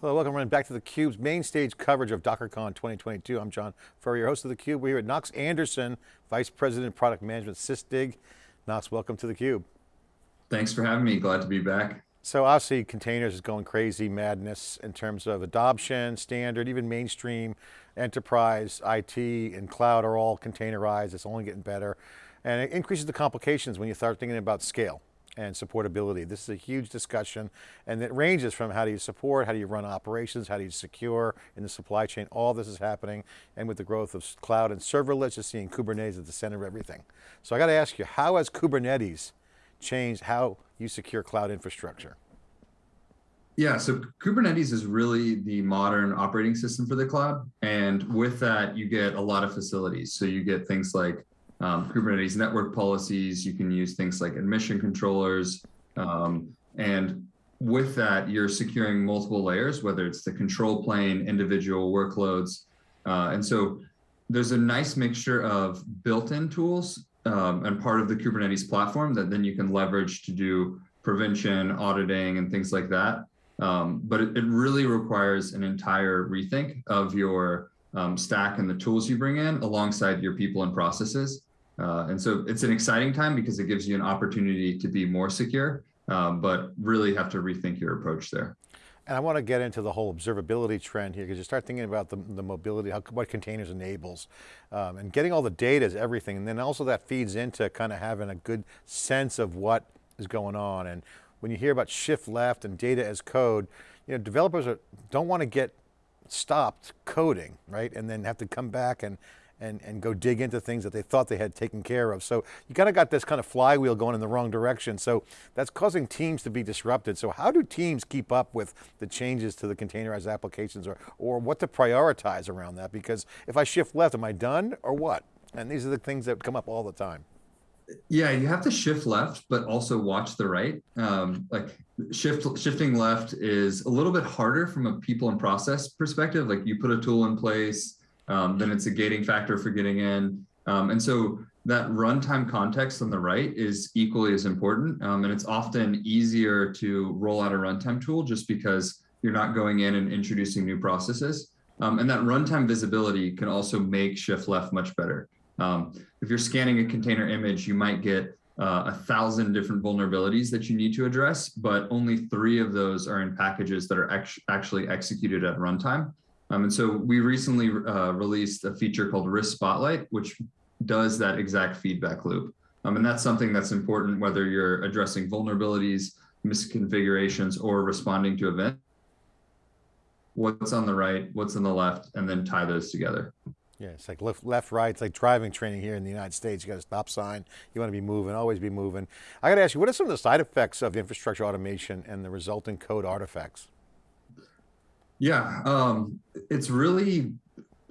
Hello, welcome running back to theCUBE's main stage coverage of DockerCon 2022. I'm John Furrier, host of theCUBE. We're here at Knox Anderson, Vice President, Product Management, SysDig. Knox, welcome to theCUBE. Thanks for having me, glad to be back. So obviously containers is going crazy madness in terms of adoption, standard, even mainstream, enterprise, IT, and cloud are all containerized, it's only getting better. And it increases the complications when you start thinking about scale and supportability. This is a huge discussion and it ranges from how do you support, how do you run operations, how do you secure in the supply chain, all this is happening. And with the growth of cloud and serverless, you're seeing Kubernetes at the center of everything. So I got to ask you, how has Kubernetes changed how you secure cloud infrastructure? Yeah, so Kubernetes is really the modern operating system for the cloud. And with that, you get a lot of facilities. So you get things like um, Kubernetes network policies. You can use things like admission controllers. Um, and with that, you're securing multiple layers, whether it's the control plane, individual workloads. Uh, and so there's a nice mixture of built-in tools um, and part of the Kubernetes platform that then you can leverage to do prevention, auditing, and things like that. Um, but it, it, really requires an entire rethink of your um, stack and the tools you bring in alongside your people and processes. Uh, and so it's an exciting time because it gives you an opportunity to be more secure, um, but really have to rethink your approach there. And I want to get into the whole observability trend here because you start thinking about the, the mobility, how, what containers enables. Um, and getting all the data is everything. And then also that feeds into kind of having a good sense of what is going on. And when you hear about shift left and data as code, you know, developers are, don't want to get stopped coding, right? And then have to come back and, and, and go dig into things that they thought they had taken care of. So you kind of got this kind of flywheel going in the wrong direction. So that's causing teams to be disrupted. So how do teams keep up with the changes to the containerized applications or, or what to prioritize around that? Because if I shift left, am I done or what? And these are the things that come up all the time. Yeah, you have to shift left, but also watch the right. Um, like shift shifting left is a little bit harder from a people and process perspective. Like you put a tool in place, um, then it's a gating factor for getting in. Um, and so that runtime context on the right is equally as important. Um, and it's often easier to roll out a runtime tool just because you're not going in and introducing new processes. Um, and that runtime visibility can also make shift left much better. Um, if you're scanning a container image, you might get uh, a thousand different vulnerabilities that you need to address, but only three of those are in packages that are actually executed at runtime. Um, and so we recently uh, released a feature called Risk Spotlight, which does that exact feedback loop. Um, and that's something that's important whether you're addressing vulnerabilities, misconfigurations, or responding to events. What's on the right, what's on the left, and then tie those together. Yeah, it's like left, left, right. It's like driving training here in the United States. You got a stop sign. You want to be moving, always be moving. I got to ask you, what are some of the side effects of infrastructure automation and the resulting code artifacts? Yeah, um, it's really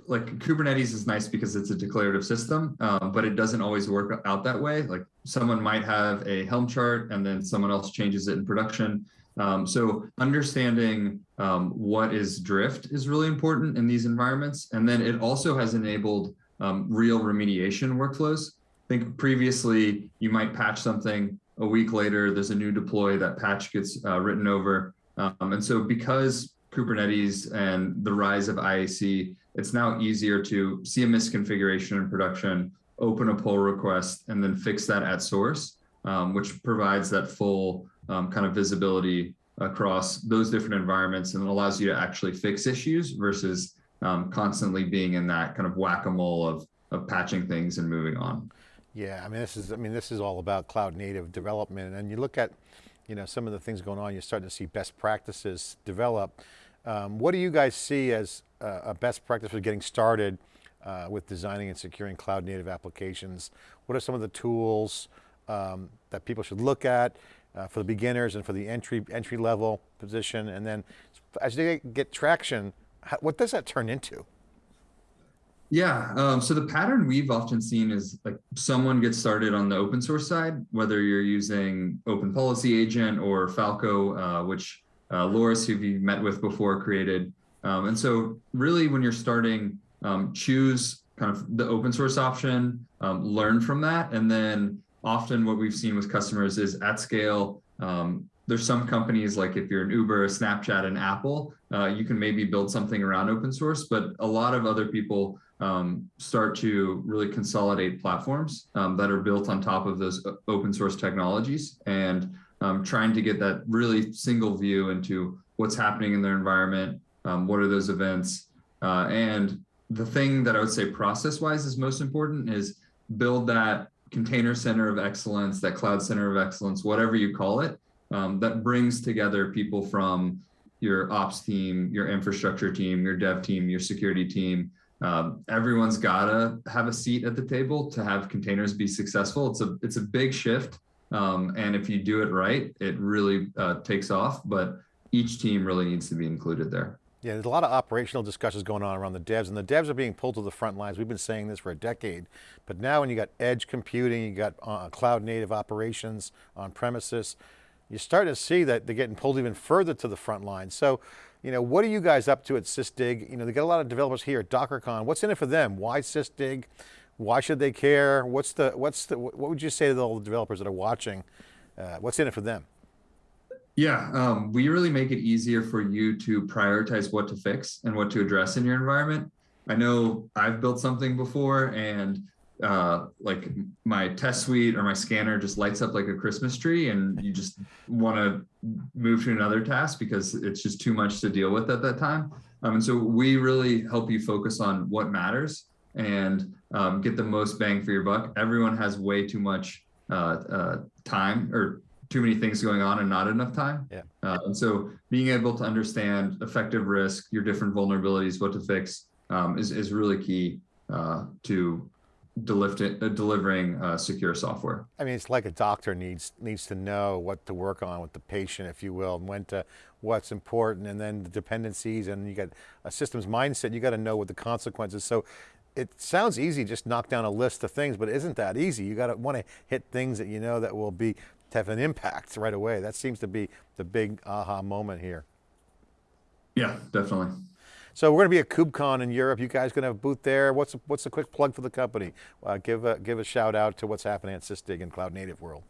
like Kubernetes is nice because it's a declarative system, um, but it doesn't always work out that way. Like someone might have a Helm chart and then someone else changes it in production. Um, so understanding um, what is drift is really important in these environments. And then it also has enabled um, real remediation workflows. I think previously you might patch something a week later, there's a new deploy, that patch gets uh, written over. Um, and so because Kubernetes and the rise of IAC, it's now easier to see a misconfiguration in production, open a pull request, and then fix that at source, um, which provides that full um, kind of visibility across those different environments and allows you to actually fix issues versus um, constantly being in that kind of whack-a-mole of, of patching things and moving on. Yeah, I mean, this is, I mean, this is all about cloud native development. And you look at, you know, some of the things going on, you're starting to see best practices develop. Um, what do you guys see as uh, a best practice for getting started uh, with designing and securing cloud native applications? What are some of the tools um, that people should look at uh, for the beginners and for the entry, entry level position? And then as they get traction, how, what does that turn into? Yeah, um, so the pattern we've often seen is like someone gets started on the open source side, whether you're using Open Policy Agent or Falco, uh, which uh, Loris, who you met with before, created. Um, and so really when you're starting, um, choose kind of the open source option, um, learn from that. And then often what we've seen with customers is at scale, um, there's some companies like if you're an Uber, Snapchat, and Apple, uh, you can maybe build something around open source, but a lot of other people um, start to really consolidate platforms um, that are built on top of those open source technologies and um, trying to get that really single view into what's happening in their environment, um, what are those events, uh, and the thing that I would say process wise is most important is build that container center of excellence, that cloud center of excellence, whatever you call it, um, that brings together people from your ops team, your infrastructure team, your dev team, your security team. Um, everyone's gotta have a seat at the table to have containers be successful. It's a it's a big shift, um, and if you do it right, it really uh, takes off. But each team really needs to be included there. Yeah, there's a lot of operational discussions going on around the devs and the devs are being pulled to the front lines. We've been saying this for a decade, but now when you got edge computing, you got uh, cloud native operations on premises, you're starting to see that they're getting pulled even further to the front line. So, you know, what are you guys up to at SysDig? You know, they got a lot of developers here at DockerCon. What's in it for them? Why SysDig? Why should they care? What's the, what's the, what would you say to all the developers that are watching? Uh, what's in it for them? Yeah, um, we really make it easier for you to prioritize what to fix and what to address in your environment. I know I've built something before and uh, like my test suite or my scanner just lights up like a Christmas tree and you just want to move to another task because it's just too much to deal with at that time. Um, and so we really help you focus on what matters and um, get the most bang for your buck. Everyone has way too much uh, uh, time or too many things going on and not enough time. Yeah. Uh, and so being able to understand effective risk, your different vulnerabilities, what to fix um, is, is really key uh, to uh, delivering uh, secure software. I mean, it's like a doctor needs needs to know what to work on with the patient, if you will, and when to, what's important, and then the dependencies, and you got a systems mindset, you got to know what the consequences. So it sounds easy, just knock down a list of things, but it isn't that easy. You got to want to hit things that you know that will be, have an impact right away. That seems to be the big aha moment here. Yeah, definitely. So we're going to be at KubeCon in Europe. You guys going to have a booth there. What's a, what's a quick plug for the company? Uh, give a give a shout out to what's happening at SysDig and Cloud Native World.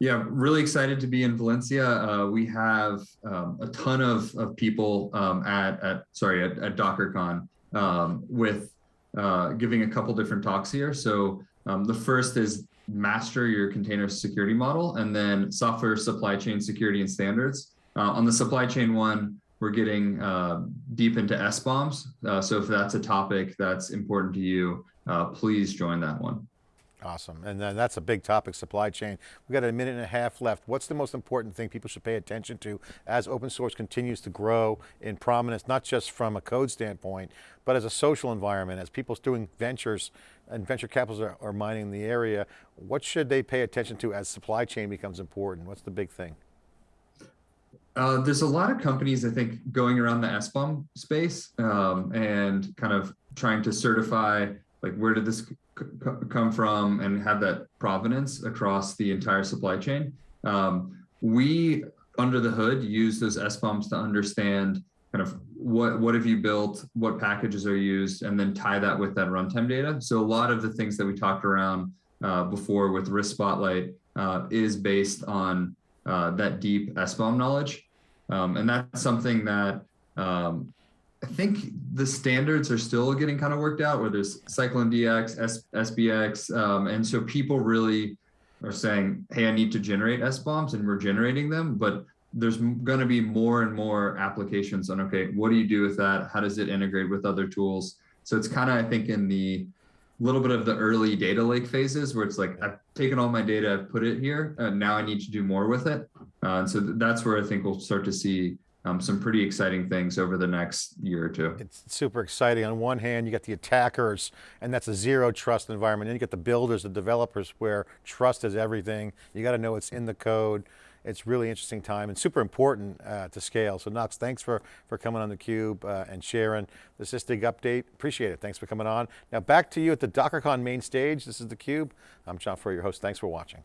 Yeah, really excited to be in Valencia. Uh, we have um, a ton of, of people um, at, at sorry at, at DockerCon um, with uh, giving a couple different talks here. So um, the first is master your container security model, and then software supply chain security and standards. Uh, on the supply chain one, we're getting uh, deep into SBOMs. Uh, so if that's a topic that's important to you, uh, please join that one. Awesome, and then that's a big topic, supply chain. We've got a minute and a half left. What's the most important thing people should pay attention to as open source continues to grow in prominence, not just from a code standpoint, but as a social environment, as people's doing ventures and venture capitals are, are mining the area, what should they pay attention to as supply chain becomes important? What's the big thing? Uh, there's a lot of companies, I think, going around the SBOM space um, and kind of trying to certify like where did this come from and have that provenance across the entire supply chain. Um, we, under the hood, use those SBOMs to understand kind of what what have you built, what packages are used, and then tie that with that runtime data. So a lot of the things that we talked around uh, before with Risk Spotlight uh, is based on uh, that deep SBOM knowledge. Um, and that's something that um, I think the standards are still getting kind of worked out where there's CycloneDX, S, SPDX. Um, and so people really are saying, hey, I need to generate SBOMs and we're generating them, but there's going to be more and more applications on, okay, what do you do with that? How does it integrate with other tools? So it's kind of, I think, in the little bit of the early data lake phases where it's like I've taken all my data, I've put it here, and now I need to do more with it. Uh, and so th that's where I think we'll start to see um, some pretty exciting things over the next year or two. It's super exciting. On one hand, you got the attackers, and that's a zero trust environment. Then you get the builders, the developers, where trust is everything. You got to know it's in the code. It's really interesting time and super important uh, to scale. So Knox, thanks for, for coming on theCUBE uh, and sharing the SysDig update. Appreciate it, thanks for coming on. Now back to you at the DockerCon main stage. This is theCUBE. I'm John Furrier, your host. Thanks for watching.